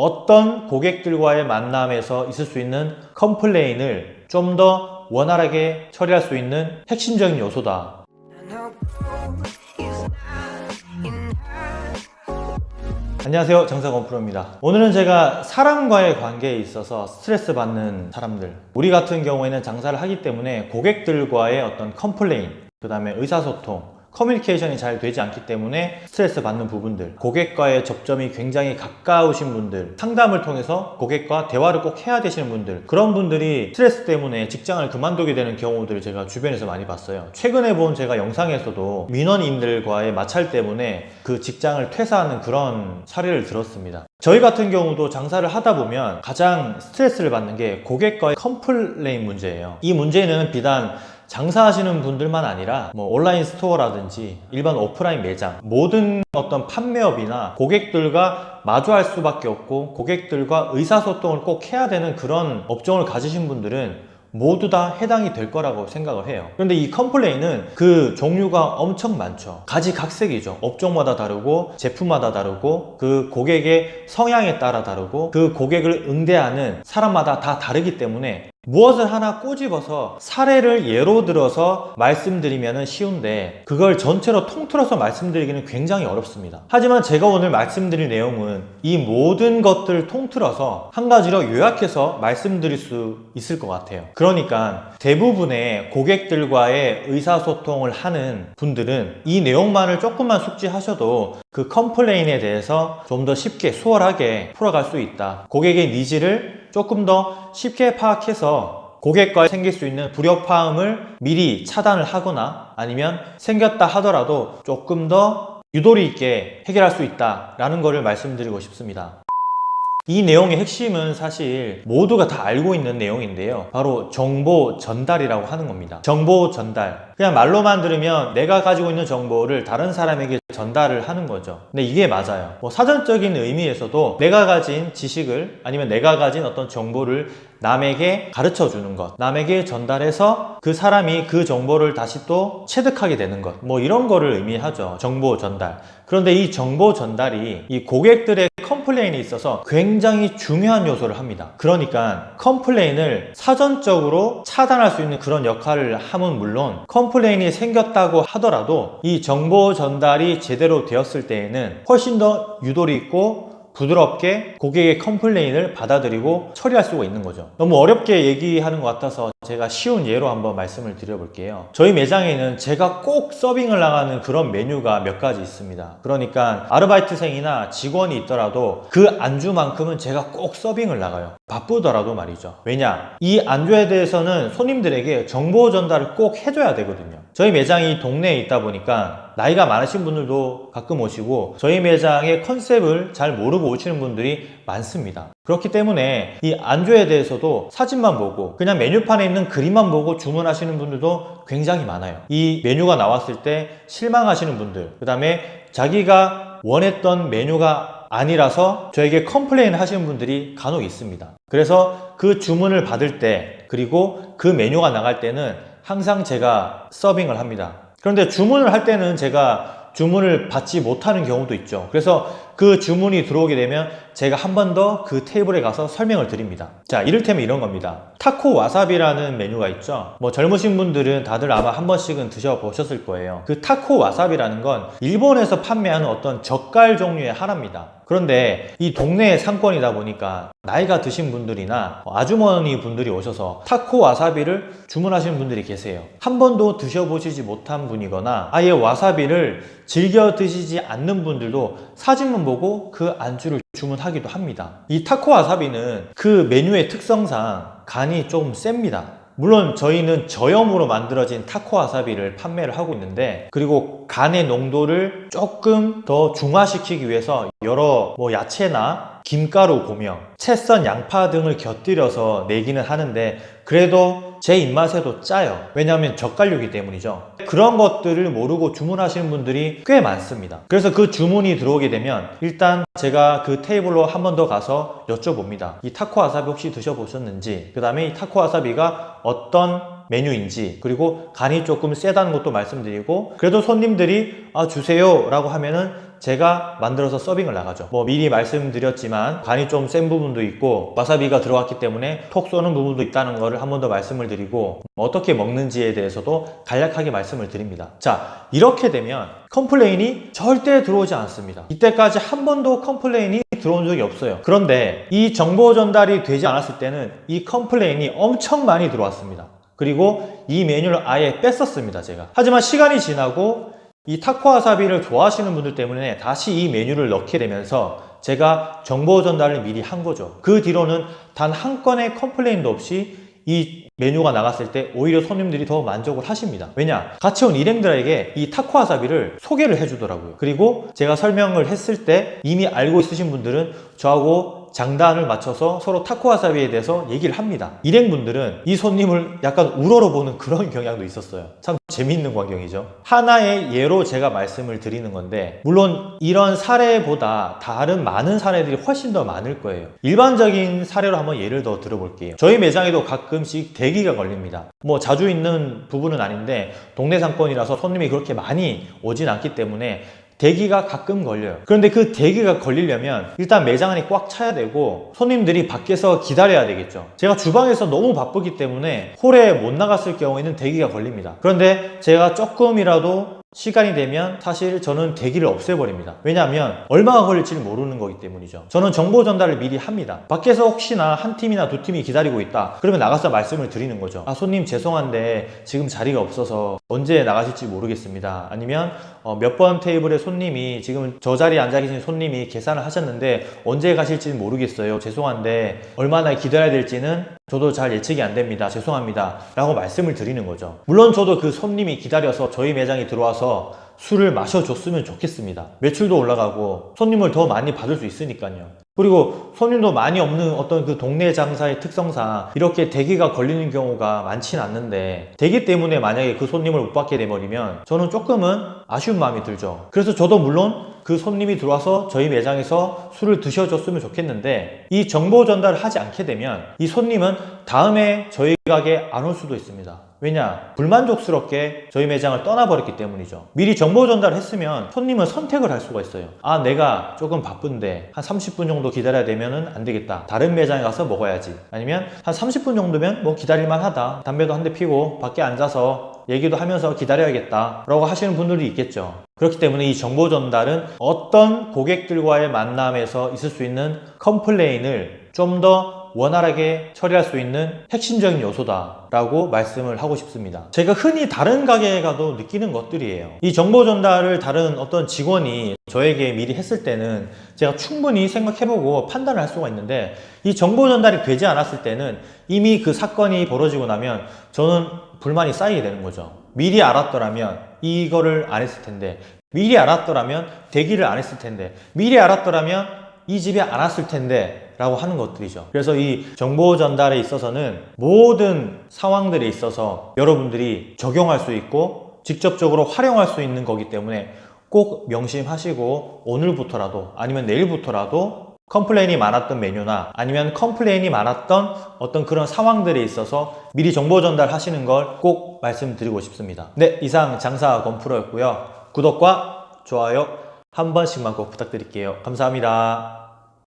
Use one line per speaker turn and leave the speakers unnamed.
어떤 고객들과의 만남에서 있을 수 있는 complain을 좀 더 원활하게 처리할 수 있는 핵심적인 요소다. 안녕하세요 장사건 프로입니다 오늘은 제가 사람과의 관계에 있어서 스트레스 받는 사람들 우리 같은 경우에는 장사를 하기 때문에 고객들과의 어떤 complain 그 다음에 의사소통 커뮤니케이션이 잘 되지 않기 때문에 스트레스 받는 부분들 고객과의 접점이 굉장히 가까우신 분들 상담을 통해서 고객과 대화를 꼭 해야 되시는 분들 그런 분들이 스트레스 때문에 직장을 그만두게 되는 경우들을 제가 주변에서 많이 봤어요. 최근에 본 제가 영상에서도 민원인들과의 마찰 때문에 그 직장을 퇴사하는 그런 사례를 들었습니다. 저희 같은 경우도 장사를 하다 보면 가장 스트레스를 받는 게 고객과의 complain 문제예요. 이 문제는 비단 장사하시는 분들만 아니라 뭐 온라인 store라든지 일반 오프라인 매장 모든 어떤 판매업이나 고객들과 마주할 수밖에 없고 고객들과 의사소통을 꼭 해야 되는 그런 업종을 가지신 분들은 모두 다 해당이 될 거라고 생각을 해요. 그런데 이 complain은 그 종류가 엄청 많죠. 가지각색이죠. 업종마다 다르고 제품마다 다르고 그 고객의 성향에 따라 다르고 그 고객을 응대하는 사람마다 다 다르기 때문에 무엇을 하나 꼬집어서 사례를 예로 들어서 말씀드리면 쉬운데 그걸 전체로 통틀어서 말씀드리기는 굉장히 어렵습니다. 하지만 제가 오늘 말씀드릴 내용은 이 모든 것들을 통틀어서 한 가지로 요약해서 말씀드릴 수 있을 것 같아요. 그러니까 대부분의 고객들과의 의사소통을 하는 분들은 이 내용만을 조금만 숙지하셔도 그 complain에 대해서 좀 더 쉽게 수월하게 풀어갈 수 있다. 고객의 needs를 조금 더 쉽게 파악해서 고객과 생길 수 있는 불협화음을 미리 차단을 하거나 아니면 생겼다 하더라도 조금 더 유도리 있게 해결할 수 있다라는 것을 말씀드리고 싶습니다. 이 내용의 핵심은 사실 모두가 다 알고 있는 내용인데요. 바로 정보 전달이라고 하는 겁니다. 정보 전달. 그냥 말로만 들으면 내가 가지고 있는 정보를 다른 사람에게 전달을 하는 거죠. 근데 이게 맞아요. 뭐 사전적인 의미에서도 내가 가진 지식을 아니면 내가 가진 어떤 정보를 남에게 가르쳐 주는 것 남에게 전달해서 그 사람이 그 정보를 다시 또 체득하게 되는 것 뭐 이런 거를 의미하죠. 정보 전달. 그런데 이 정보 전달이 이 고객들의 컴플레인에 있어서 굉장히 중요한 요소를 합니다. 그러니까 컴플레인을 사전적으로 차단할 수 있는 그런 역할을 함은 물론 컴플레인이 생겼다고 하더라도 이 정보 전달이 제대로 되었을 때에는 훨씬 더 유도리 있고 부드럽게 고객의 컴플레인을 받아들이고 처리할 수가 있는 거죠. 너무 어렵게 얘기하는 것 같아서 제가 쉬운 예로 한번 말씀을 드려볼게요. 저희 매장에는 제가 꼭 서빙을 나가는 그런 메뉴가 몇 가지 있습니다. 그러니까 아르바이트생이나 직원이 있더라도 그 안주만큼은 제가 꼭 서빙을 나가요 바쁘더라도 말이죠. 왜냐? 이 안주에 대해서는 손님들에게 정보 전달을 꼭 해줘야 되거든요. 저희 매장이 동네에 있다 보니까 나이가 많으신 분들도 가끔 오시고 저희 매장의 컨셉을 잘 모르고 오시는 분들이 많습니다. 그렇기 때문에 이 안주에 대해서도 사진만 보고 그냥 메뉴판에 있는 그림만 보고 주문하시는 분들도 굉장히 많아요. 이 메뉴가 나왔을 때 실망하시는 분들 그 다음에 자기가 원했던 메뉴가 아니라서 저에게 컴플레인 하시는 분들이 간혹 있습니다. 그래서 그 주문을 받을 때 그리고 그 메뉴가 나갈 때는 항상 제가 서빙을 합니다. 그런데 주문을 할 때는 제가 주문을 받지 못하는 경우도 있죠. 그래서 그 주문이 들어오게 되면 제가 한 번 더 그 테이블에 가서 설명을 드립니다. 자 이를테면 이런 겁니다. 타코 와사비라는 메뉴가 있죠? 뭐 젊으신 분들은 다들 아마 한 번씩은 드셔보셨을 거예요. 그 타코 와사비라는 건 일본에서 판매하는 어떤 젓갈 종류의 하나입니다. 그런데 이 동네의 상권이다 보니까 나이가 드신 분들이나 아주머니 분들이 오셔서 타코 와사비를 주문하시는 분들이 계세요. 한 번도 드셔보시지 못한 분이거나 아예 와사비를 즐겨 드시지 않는 분들도 사진만 보고 그 안주를 주문하기도 합니다. 이 타코 와사비는 그 메뉴의 특성상 간이 좀 셉니다. 물론 저희는 저염으로 만들어진 타코 와사비를 판매를 하고 있는데 그리고 간의 농도를 조금 더 중화시키기 위해서 여러 뭐 야채나 김가루 고명, 채썬 양파 등을 곁들여서 내기는 하는데 그래도 제 입맛에도 짜요. 왜냐하면 젓갈류이기 때문이죠. 그런 것들을 모르고 주문하시는 분들이 꽤 많습니다. 그래서 그 주문이 들어오게 되면 일단 제가 그 테이블로 한 번 더 가서 여쭤봅니다. 이 타코 와사비 혹시 드셔보셨는지 그 다음에 이 타코 와사비가 어떤 메뉴인지 그리고 간이 조금 세다는 것도 말씀드리고 그래도 손님들이 아 주세요 라고 하면은 제가 만들어서 서빙을 나가죠. 뭐 미리 말씀드렸지만 간이 좀 센 부분도 있고 와사비가 들어갔기 때문에 톡 쏘는 부분도 있다는 거를 한번 더 말씀을 드리고 어떻게 먹는지에 대해서도 간략하게 말씀을 드립니다. 자 이렇게 되면 컴플레인이 절대 들어오지 않습니다. 이때까지 한 번도 컴플레인이 들어온 적이 없어요. 그런데 이 정보 전달이 되지 않았을 때는 이 컴플레인이 엄청 많이 들어왔습니다. 그리고 이 메뉴를 아예 뺐었습니다 제가. 하지만 시간이 지나고 이 타코 와사비를 좋아하시는 분들 때문에 다시 이 메뉴를 넣게 되면서 제가 정보 전달을 미리 한 거죠. 그 뒤로는 단 한 건의 컴플레인도 없이 이 메뉴가 나갔을 때 오히려 손님들이 더 만족을 하십니다. 왜냐? 같이 온 일행들에게 이 타코 와사비를 소개를 해주더라고요. 그리고 제가 설명을 했을 때 이미 알고 있으신 분들은 저하고 장단을 맞춰서 서로 타코와사비에 대해서 얘기를 합니다. 일행분들은 이 손님을 약간 우러러보는 그런 경향도 있었어요. 참 재미있는 광경이죠. 하나의 예로 제가 말씀을 드리는 건데 물론 이런 사례보다 다른 많은 사례들이 훨씬 더 많을 거예요. 일반적인 사례로 한번 예를 더 들어볼게요. 저희 매장에도 가끔씩 대기가 걸립니다. 뭐 자주 있는 부분은 아닌데 동네 상권이라서 손님이 그렇게 많이 오진 않기 때문에 대기가 가끔 걸려요. 그런데 그 대기가 걸리려면 일단 매장 안이 꽉 차야 되고 손님들이 밖에서 기다려야 되겠죠. 제가 주방에서 너무 바쁘기 때문에 홀에 못 나갔을 경우에는 대기가 걸립니다. 그런데 제가 조금이라도 시간이 되면 사실 저는 대기를 없애버립니다. 왜냐하면 얼마가 걸릴지 모르는 거기 때문이죠. 저는 정보 전달을 미리 합니다. 밖에서 혹시나 한 팀이나 두 팀이 기다리고 있다. 그러면 나가서 말씀을 드리는 거죠. 아 손님 죄송한데 지금 자리가 없어서 언제 나가실지 모르겠습니다. 아니면 어, 몇 번 테이블에 손님이 지금 저 자리에 앉아 계신 손님이 계산을 하셨는데 언제 가실지는 모르겠어요. 죄송한데 얼마나 기다려야 될지는 저도 잘 예측이 안 됩니다. 죄송합니다. 라고 말씀을 드리는 거죠. 물론 저도 그 손님이 기다려서 저희 매장에 들어와서 술을 마셔줬으면 좋겠습니다. 매출도 올라가고 손님을 더 많이 받을 수 있으니까요 그리고 손님도 많이 없는 어떤 그 동네 장사의 특성상 이렇게 대기가 걸리는 경우가 많지는 않는데 대기 때문에 만약에 그 손님을 못 받게 돼버리면 저는 조금은 아쉬운 마음이 들죠. 그래서 저도 물론 그 손님이 들어와서 저희 매장에서 술을 드셔줬으면 좋겠는데 이 정보 전달을 하지 않게 되면 이 손님은 다음에 저희 가게에 안 올 수도 있습니다 왜냐? 불만족스럽게 저희 매장을 떠나버렸기 때문이죠. 미리 정보 전달을 했으면 손님은 선택을 할 수가 있어요. 아 내가 조금 바쁜데 한 30분 정도 기다려야 되면 안 되겠다. 다른 매장에 가서 먹어야지. 아니면 한 30분 정도면 뭐 기다릴만 하다. 담배도 한 대 피고 밖에 앉아서 얘기도 하면서 기다려야겠다. 라고 하시는 분들이 있겠죠. 그렇기 때문에 이 정보 전달은 어떤 고객들과의 만남에서 있을 수 있는 컴플레인을 좀더 원활하게 처리할 수 있는 핵심적인 요소다 라고 말씀을 하고 싶습니다. 제가 흔히 다른 가게에 가도 느끼는 것들이에요. 이 정보 전달을 다른 어떤 직원이 저에게 미리 했을 때는 제가 충분히 생각해보고 판단을 할 수가 있는데 이 정보 전달이 되지 않았을 때는 이미 그 사건이 벌어지고 나면 저는 불만이 쌓이게 되는 거죠. 미리 알았더라면 이거를 안 했을 텐데 미리 알았더라면 대기를 안 했을 텐데 미리 알았더라면 이안 왔을 텐데 라고 하는 것들이죠. 그래서 이 정보 전달에 있어서는 모든 상황들에 있어서 여러분들이 적용할 수 있고 직접적으로 활용할 수 있는 거기 때문에 꼭 명심하시고 오늘부터라도 아니면 내일부터라도 컴플레인이 많았던 메뉴나 아니면 컴플레인이 많았던 어떤 그런 상황들에 있어서 미리 정보 전달하시는 걸 꼭 말씀드리고 싶습니다. 네 이상 장사 건프로였고요. 구독과 좋아요 한 번씩만 꼭 부탁드릴게요. 감사합니다